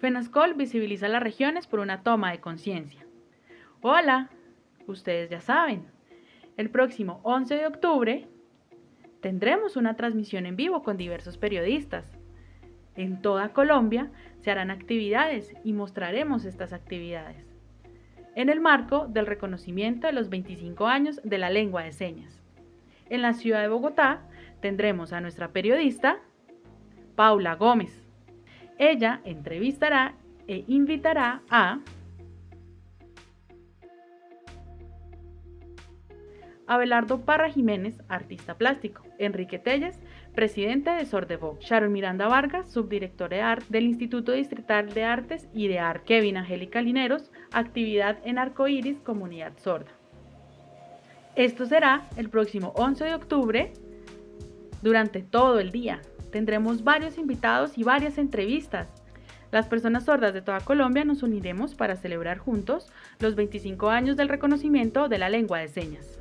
FENASCOL visibiliza las regiones por una toma de conciencia. Hola, ustedes ya saben, el próximo 11 de octubre tendremos una transmisión en vivo con diversos periodistas. En toda Colombia se harán actividades y mostraremos estas actividades en el marco del reconocimiento de los 25 años de la lengua de señas. En la ciudad de Bogotá tendremos a nuestra periodista Paula Gómez. Ella entrevistará e invitará a Abelardo Parra Jiménez, artista plástico, Enrique Telles, presidente de Sordevo, Sharon Miranda Vargas, subdirectora de arte del Instituto Distrital de Artes y de Arte, Kevin Angélica Lineros, actividad en Arcoiris, Comunidad Sorda. Esto será el próximo 11 de octubre durante todo el día. Tendremos varios invitados y varias entrevistas. Las personas sordas de toda Colombia nos uniremos para celebrar juntos los 25 años del reconocimiento de la lengua de señas.